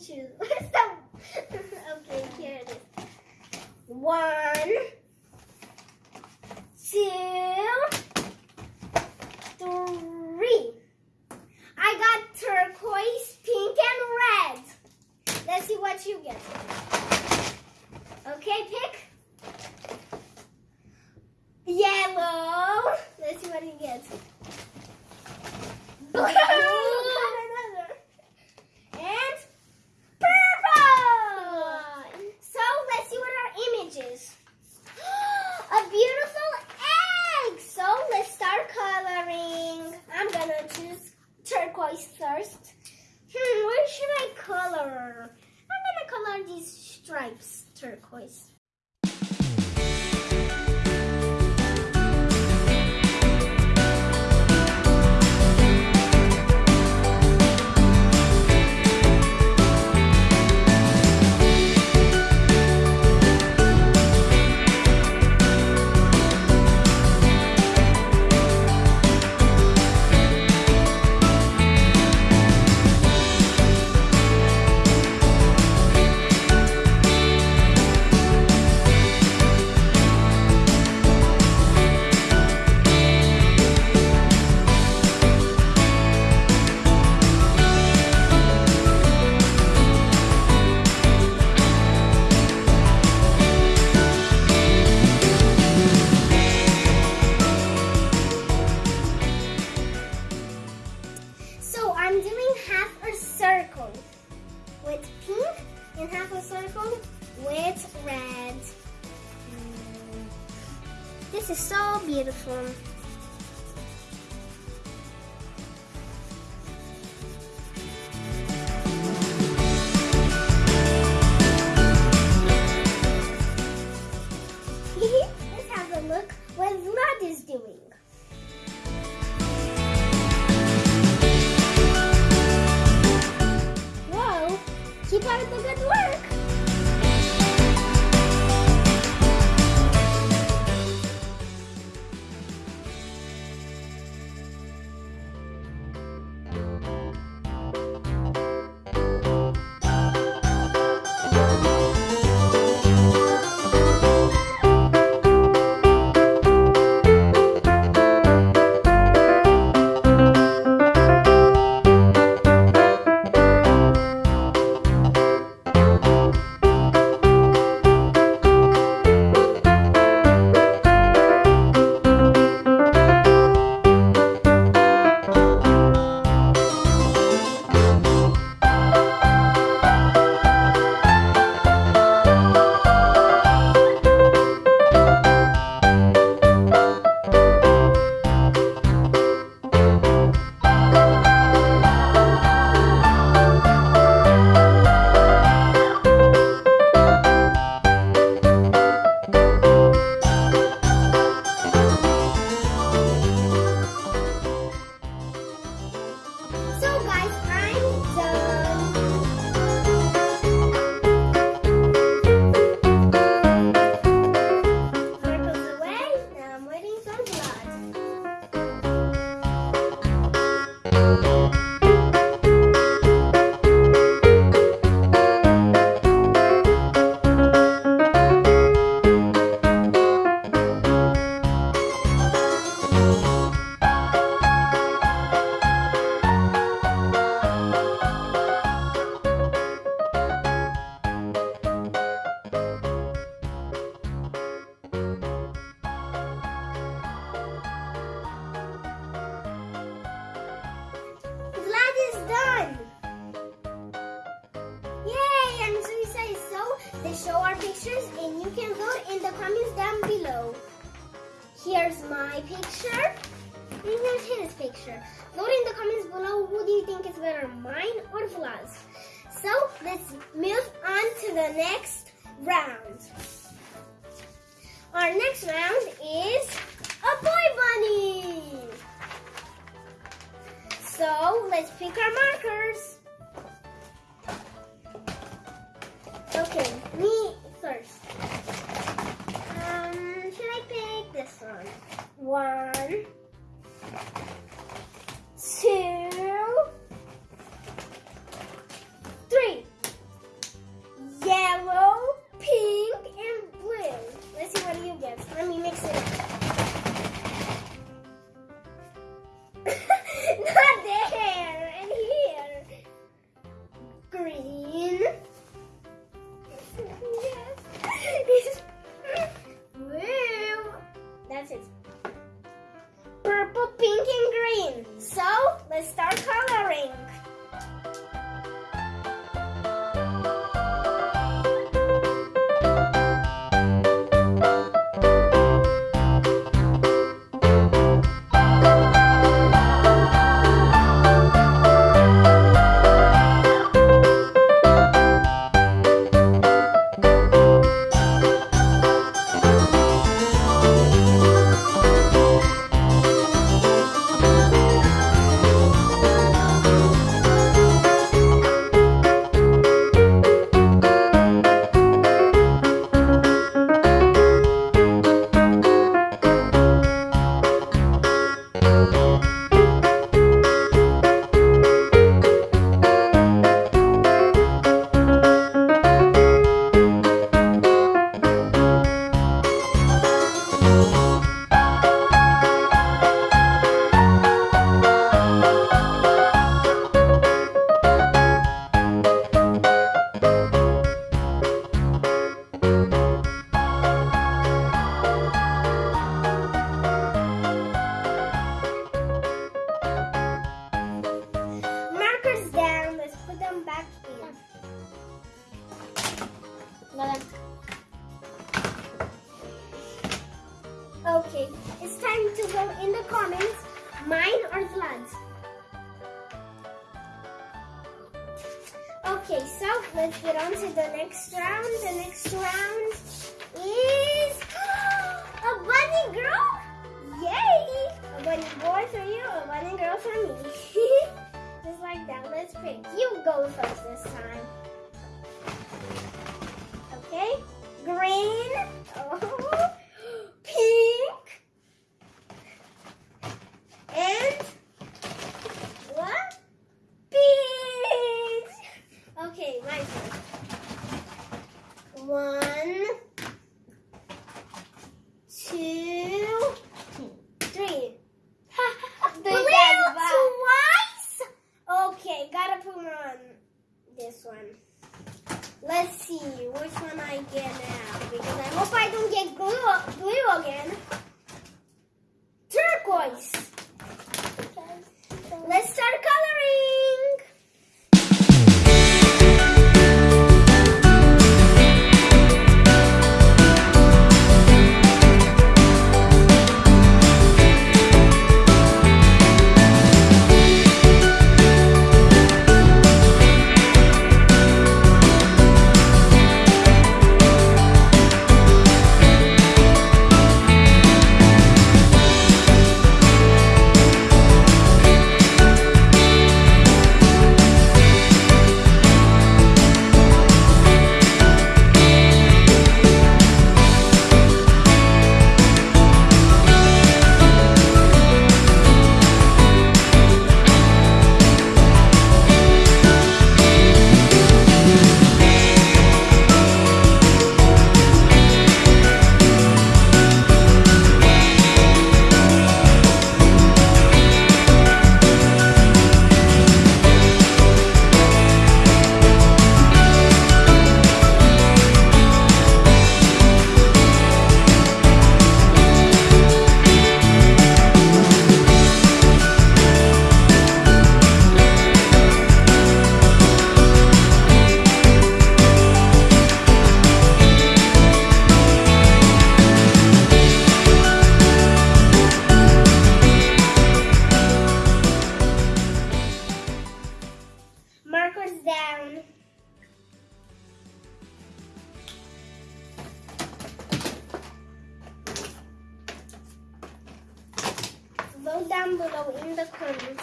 choose. Stop. okay, here it is. One, two. Good work. Vlad the comments down below. Here's my picture, and here's his picture. Vote in the comments below. Who do you think is better, mine or Vlad's? So let's move on to the next round. Our next round is a boy bunny. So let's pick our markers. Okay, me first. Um, should I pick this one? One, two, Let's start coloring. Okay, it's time to go in the comments, mine or Vlad's. Okay, so let's get on to the next round. The next round this one. Let's see which one I get now because I hope I don't get blue, glue again. Turquoise.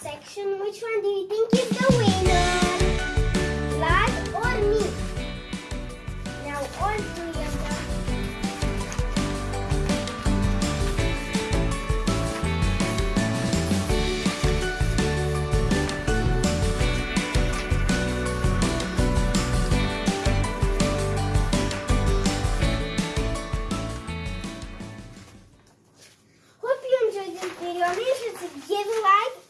section. Which one do you think is the winner? Vlad or me? Now all three of Hope you enjoyed this video. Make sure to give a like